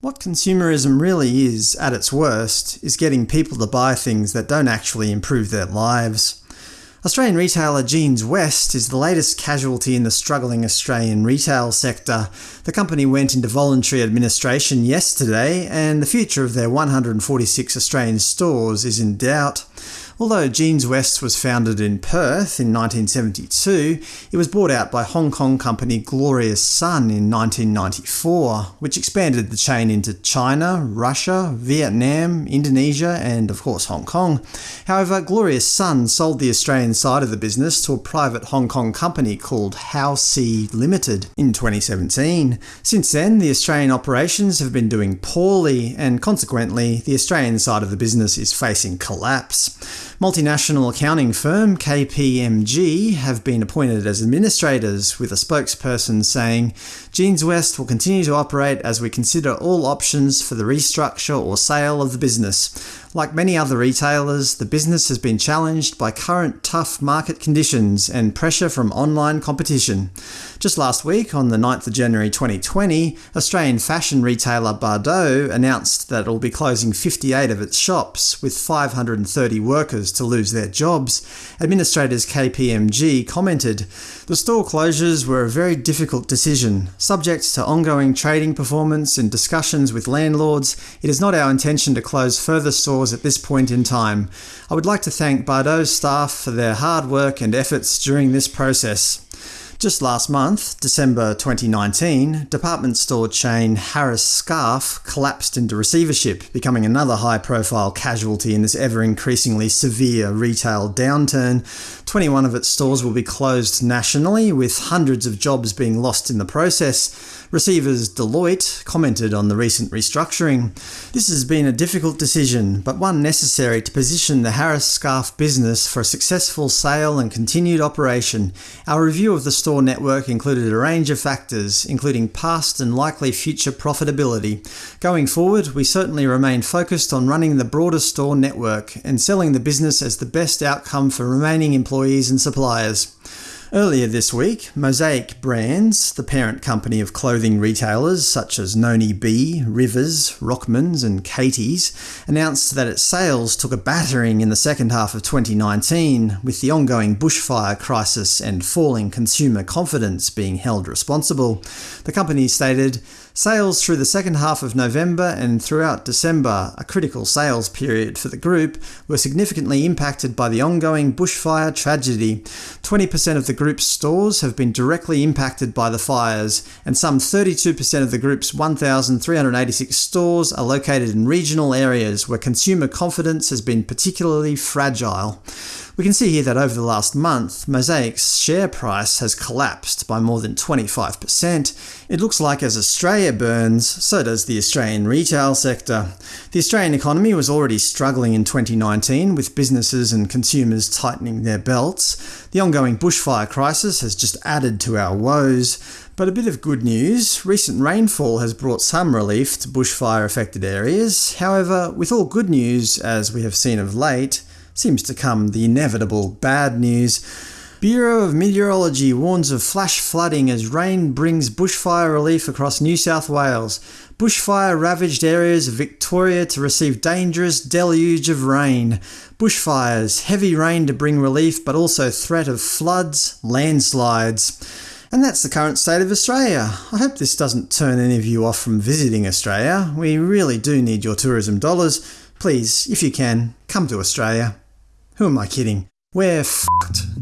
What consumerism really is, at its worst, is getting people to buy things that don't actually improve their lives. Australian retailer Jeanswest is the latest casualty in the struggling Australian retail sector. The company went into voluntary administration yesterday, and the future of their 146 Australian stores is in doubt. Although Jeanswest was founded in Perth in 1972, it was bought out by Hong Kong company Glorious Sun in 1994, which expanded the chain into China, Russia, Vietnam, Indonesia and, of course, Hong Kong. However, Glorious Sun sold the Australian side of the business to a private Hong Kong company called Howsea Limited in 2017. Since then, the Australian operations have been doing poorly, and consequently, the Australian side of the business is facing collapse. Multinational accounting firm KPMG have been appointed as administrators, with a spokesperson saying, Jeanswest will continue to operate as we consider all options for the restructure or sale of the business. Like many other retailers, the business has been challenged by current tough market conditions and pressure from online competition. Just last week, on the 9th of January 2020, Australian fashion retailer Bardot announced that it will be closing 58 of its shops, with 530 workers to lose their jobs. Administrators KPMG commented, The store closures were a very difficult decision. Subject to ongoing trading performance and discussions with landlords, it is not our intention to close further stores stores at this point in time. I would like to thank Bardot's staff for their hard work and efforts during this process. Just last month, December 2019, department store chain Harris Scarfe collapsed into receivership, becoming another high-profile casualty in this ever-increasingly severe retail downturn. 21 of its stores will be closed nationally, with hundreds of jobs being lost in the process. Receivers Deloitte commented on the recent restructuring. This has been a difficult decision, but one necessary to position the Harris Scarfe business for a successful sale and continued operation. Our review of the store network included a range of factors, including past and likely future profitability. Going forward, we certainly remain focused on running the broader store network and selling the business as the best outcome for remaining employees and suppliers. Earlier this week, Mosaic Brands, the parent company of clothing retailers such as Noni B, Rivers, Rockmans and Katies, announced that its sales took a battering in the second half of 2019, with the ongoing bushfire crisis and falling consumer confidence being held responsible. The company stated, Sales through the second half of November and throughout December, a critical sales period for the group, were significantly impacted by the ongoing bushfire tragedy. 20% of the group's stores have been directly impacted by the fires, and some 32% of the group's 1,386 stores are located in regional areas where consumer confidence has been particularly fragile. We can see here that over the last month, Mosaic's share price has collapsed by more than 25%. It looks like as Australia burns, so does the Australian retail sector. The Australian economy was already struggling in 2019, with businesses and consumers tightening their belts. The ongoing bushfire crisis has just added to our woes. But a bit of good news, recent rainfall has brought some relief to bushfire-affected areas. However, with all good news, as we have seen of late, seems to come the inevitable bad news. Bureau of Meteorology warns of flash flooding as rain brings bushfire relief across New South Wales. Bushfire-ravaged areas of Victoria to receive dangerous deluge of rain. Bushfires, heavy rain to bring relief but also threat of floods, landslides. And that's the current state of Australia. I hope this doesn't turn any of you off from visiting Australia. We really do need your tourism dollars. Please, if you can, come to Australia. Who am I kidding? We're f***ed.